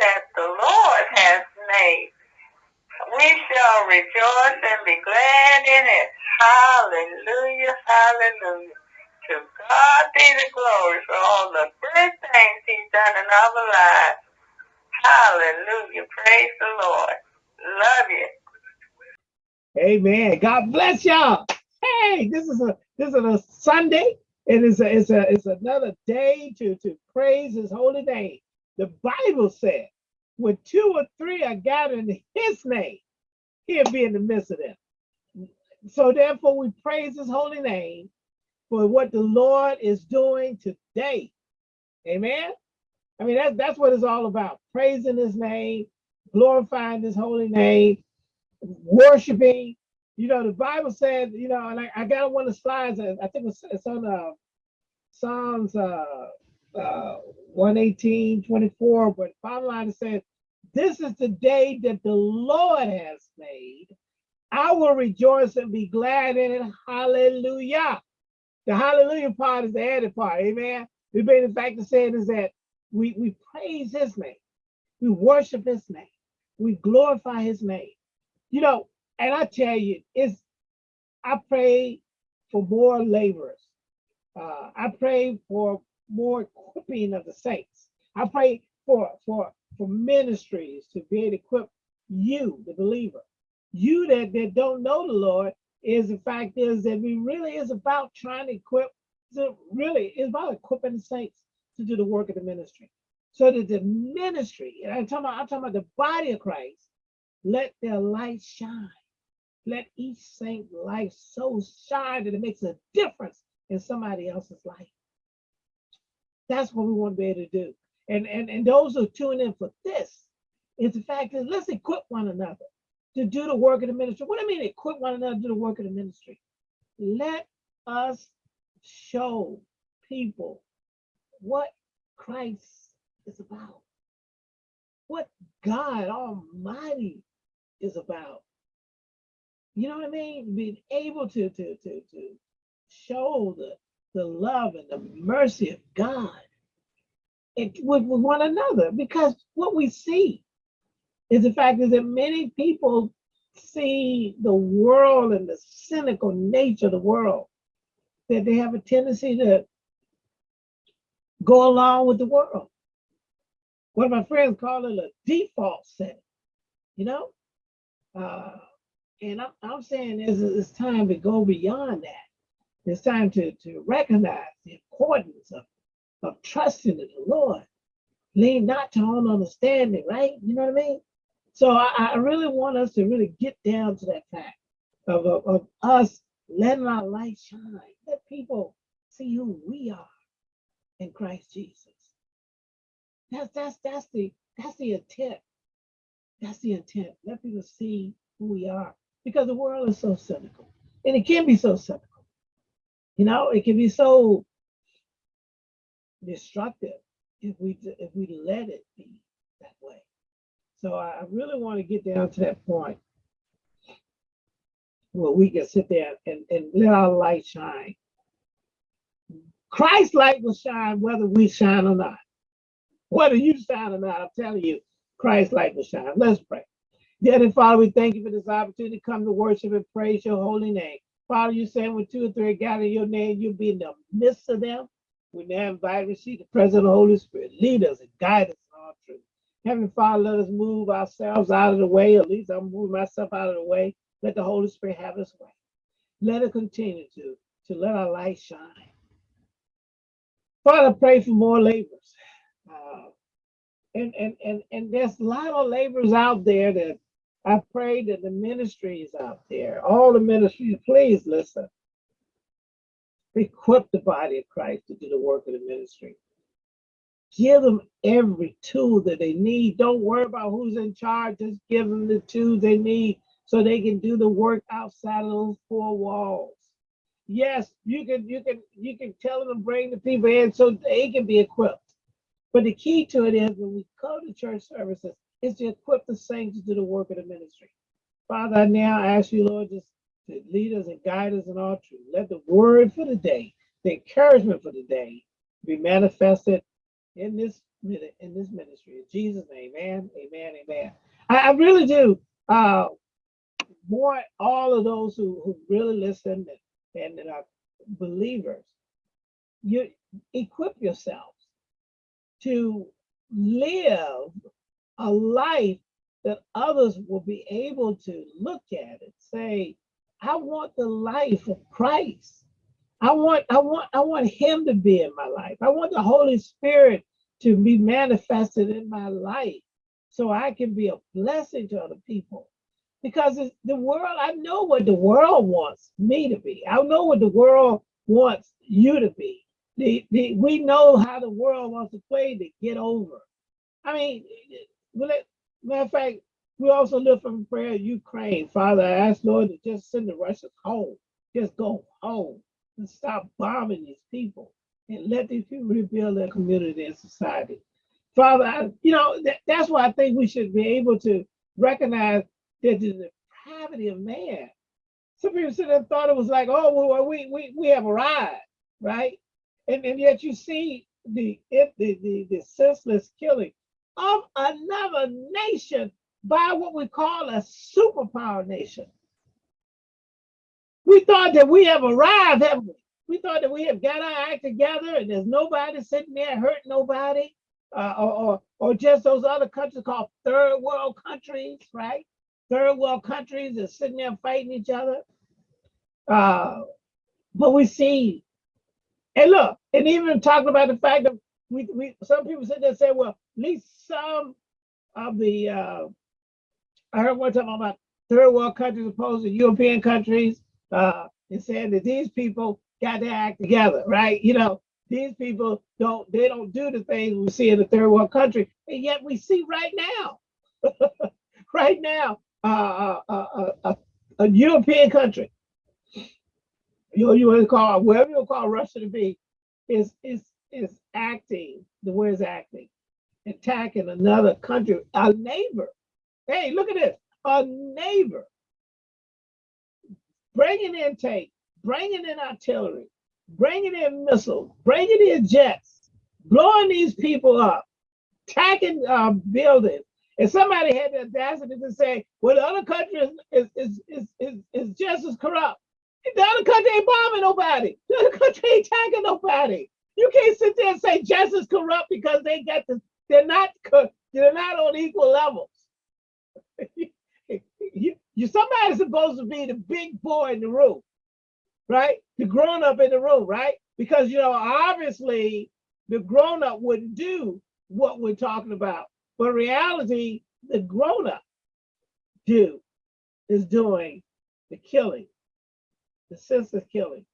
that the Lord has made. We shall rejoice and be glad in it. Hallelujah, hallelujah. To God be the glory for all the good things he's done in our lives. Hallelujah. Praise the Lord. Love you. Amen. God bless y'all. Hey, this is a this is a Sunday. It is a it's a it's another day to to praise his holy name. The Bible said, when two or three are gathered in his name, he'll be in the midst of them. So therefore we praise his holy name for what the Lord is doing today. Amen. I mean, that's that's what it's all about. Praising his name, glorifying his holy name, worshiping. You know, the Bible said, you know, and I, I got one of the slides, I think it's, it's on uh, Psalms uh, uh, 118, 24, but bottom line it says, this is the day that the Lord has made. I will rejoice and be glad in it. Hallelujah. The hallelujah part is the added part. Amen. The main fact of saying is that we, we praise his name. We worship his name. We glorify his name. You know, and I tell you, it's I pray for more laborers. Uh, I pray for more equipping of the saints. I pray for for for ministries to be able to equip you, the believer. You that, that don't know the Lord, is the fact is that we really is about trying to equip, to really is about equipping the saints to do the work of the ministry. So that the ministry, and I'm talking about, I'm talking about the body of Christ, let their light shine. Let each saint life so shine that it makes a difference in somebody else's life. That's what we want to be able to do. And, and, and those who tune in for this is the fact that let's equip one another to do the work of the ministry. What I mean equip one another to do the work of the ministry? Let us show people what Christ is about, what God Almighty is about. You know what I mean? Being able to to to to show the the love and the mercy of God with, with one another because what we see is the fact is that many people see the world and the cynical nature of the world that they have a tendency to go along with the world. One of my friends call it a default setting, you know? Uh, and I'm, I'm saying it's, it's time to go beyond that. It's time to, to recognize the importance of, of trusting in the Lord. Lean not to own understanding, right? You know what I mean? So I, I really want us to really get down to that fact of, of, of us letting our light shine. Let people see who we are in Christ Jesus. That's that's that's the that's the intent. That's the intent. Let people see who we are. Because the world is so cynical. And it can be so cynical. You know, it can be so destructive if we if we let it be that way. So I really want to get down to that point where we can sit there and, and let our light shine. Christ's light will shine whether we shine or not. Whether you shine or not, I'm telling you, Christ's light will shine. Let's pray. Dear Father, we thank you for this opportunity to come to worship and praise your holy name. Father, you saying when two or three gather in your name, you'll be in the midst of them. We now invite and receive the presence of the Holy Spirit. Lead us and guide us in all truth. Heavenly Father, let us move ourselves out of the way. At least I'm moving myself out of the way. Let the Holy Spirit have his way. Let it continue to, to let our light shine. Father, pray for more laborers. Uh, and, and, and, and there's a lot of laborers out there that I pray that the ministries out there, all the ministries, please listen. Equip the body of Christ to do the work of the ministry. Give them every tool that they need. Don't worry about who's in charge. Just give them the tools they need so they can do the work outside of those four walls. Yes, you can you can you can tell them to bring the people in so they can be equipped. But the key to it is when we come to church services, is to equip the saints to do the work of the ministry. Father, I now ask you, Lord, just to lead us and guide us in all truth. Let the word for the day, the encouragement for the day, be manifested in this minute in this ministry. In Jesus' name, amen, amen, amen. I, I really do uh want all of those who, who really listen and, and, are believers, you equip yourselves to live a life that others will be able to look at and say, I want the life of Christ. I want, I want, I want him to be in my life. I want the Holy Spirit to be manifested in my life so I can be a blessing to other people. Because the world, I know what the world wants me to be. I know what the world wants you to be. The, the, we know how the world wants to play to get over. I mean, matter of fact, we also live from prayer Ukraine. Father, I ask Lord to just send the Russians home. Just go home and stop bombing these people and let these people rebuild their community and society. Father, I, you know, that, that's why I think we should be able to recognize that the depravity of man. Some people said and thought it was like, oh, well, we, we, we have arrived, right? And, and yet you see the, the, the, the senseless killing of another nation by what we call a superpower nation. We thought that we have arrived, haven't we? We thought that we have got our act together and there's nobody sitting there hurting nobody, uh, or, or, or just those other countries called third world countries, right? Third world countries are sitting there fighting each other. Uh, but we see, and look, and even talking about the fact that we, we some people sit there and say, well, at least some of the, uh, I heard one time about third world countries opposed to European countries, uh, and saying that these people got to act together, right? You know, these people don't, they don't do the things we see in the third world country, and yet we see right now, right now, uh, uh, uh, uh, a European country, you know, you want to call whatever you call Russia to be, is is is acting the it's acting, attacking another country, a neighbor. Hey, look at this, a neighbor, bringing in tanks, bringing in artillery, bringing in missiles, bringing in jets, blowing these people up, attacking uh, buildings. And somebody had the audacity to say, well, the other country is, is, is, is, is just as corrupt. The other country ain't bombing nobody. The other country ain't attacking nobody. You can't sit there and say just as corrupt because they get the, they're not, they're not on equal levels. you, you, somebody's supposed to be the big boy in the room right? The grown up in the room, right? Because, you know, obviously the grown up wouldn't do what we're talking about. But reality, the grown up do is doing the killing, the senseless killing.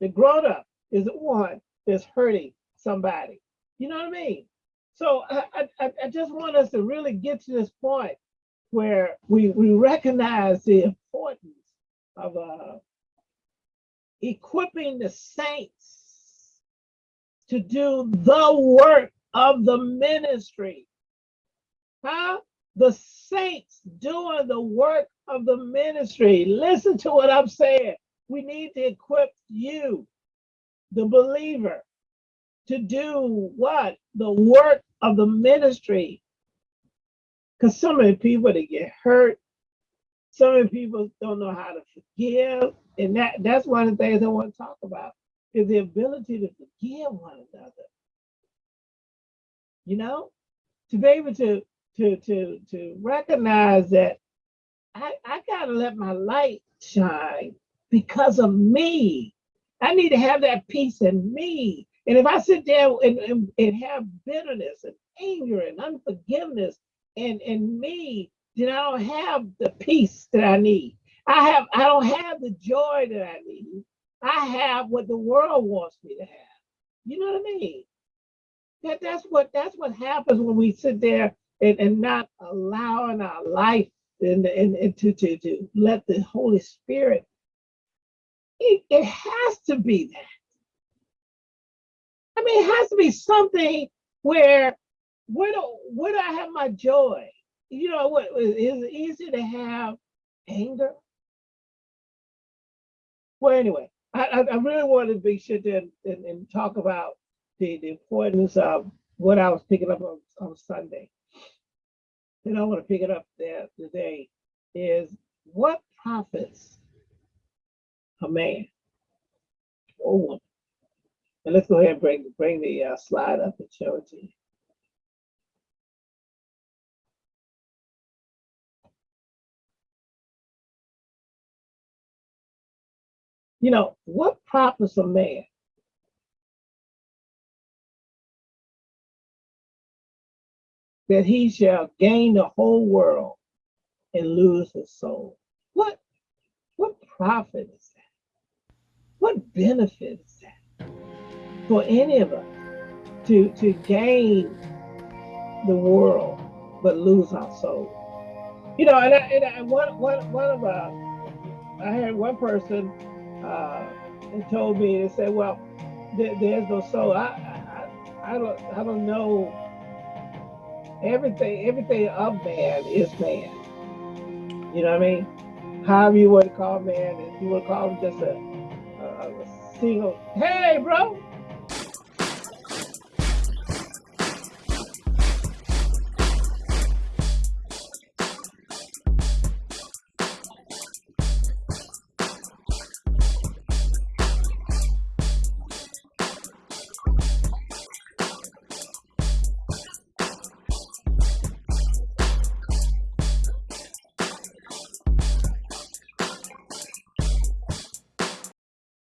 The grown up is the one that's hurting somebody. You know what I mean? So I, I, I just want us to really get to this point where we, we recognize the importance of uh, equipping the saints to do the work of the ministry. Huh? The saints doing the work of the ministry. Listen to what I'm saying. We need to equip you, the believer, to do what? The work of the ministry. Because so many people that get hurt, so many people don't know how to forgive. And that, that's one of the things I want to talk about is the ability to forgive one another. You know, to be able to to to to recognize that I, I gotta let my light shine because of me. I need to have that peace in me. And if I sit there and, and, and have bitterness and anger and unforgiveness and, and me, then I don't have the peace that I need. I have I don't have the joy that I need. I have what the world wants me to have. You know what I mean? That that's what that's what happens when we sit there and, and not allowing our life and, and, and to, to, to let the Holy Spirit. It, it has to be that. I mean, it has to be something where where do where do I have my joy? You know what is it easy to have anger? Well, anyway, I, I really wanted to be sure and, and, and talk about the, the importance of what I was picking up on, on Sunday, and I want to pick it up there today, is what profits a man or woman? And let's go ahead and bring bring the uh, slide up and show it to you. You know, what profits a man that he shall gain the whole world and lose his soul? What what profit? What benefit is that for any of us to to gain the world but lose our soul? You know, and, I, and I, one one one of uh, I had one person uh, told me and said, "Well, there, there's no soul." I, I I don't I don't know. Everything everything of man is man. You know what I mean? However you want to call man, if you want to call him just a hey, bro,